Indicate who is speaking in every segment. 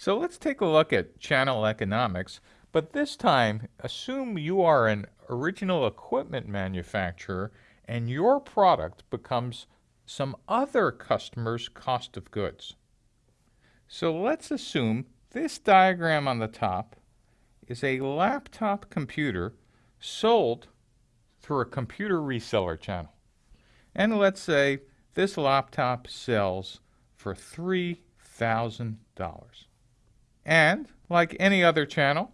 Speaker 1: So let's take a look at channel economics, but this time assume you are an original equipment manufacturer and your product becomes some other customer's cost of goods. So let's assume this diagram on the top is a laptop computer sold through a computer reseller channel. And let's say this laptop sells for $3,000. And, like any other channel,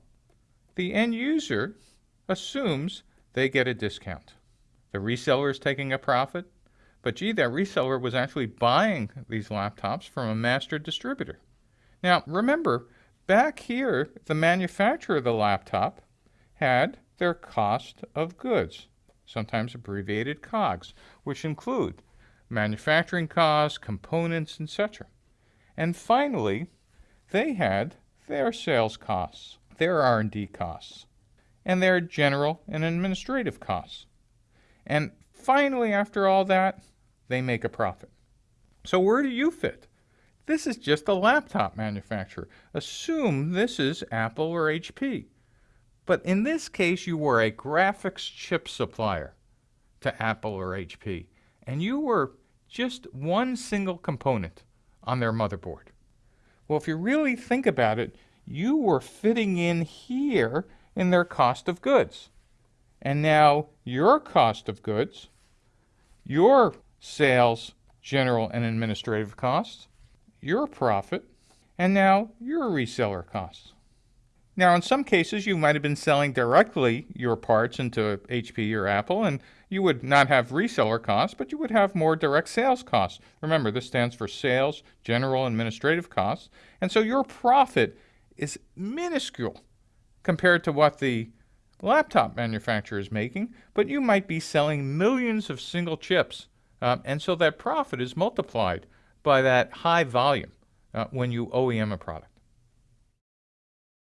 Speaker 1: the end user assumes they get a discount. The reseller is taking a profit, but gee, that reseller was actually buying these laptops from a master distributor. Now, remember, back here, the manufacturer of the laptop had their cost of goods, sometimes abbreviated COGS, which include manufacturing costs, components, etc. And finally, they had their sales costs, their R&D costs, and their general and administrative costs. And finally, after all that, they make a profit. So where do you fit? This is just a laptop manufacturer. Assume this is Apple or HP. But in this case, you were a graphics chip supplier to Apple or HP, and you were just one single component on their motherboard. Well, if you really think about it, you were fitting in here in their cost of goods. And now your cost of goods, your sales, general and administrative costs, your profit, and now your reseller costs. Now, in some cases, you might have been selling directly your parts into HP or Apple, and you would not have reseller costs, but you would have more direct sales costs. Remember, this stands for sales, general, administrative costs. And so your profit is minuscule compared to what the laptop manufacturer is making, but you might be selling millions of single chips. Um, and so that profit is multiplied by that high volume uh, when you OEM a product.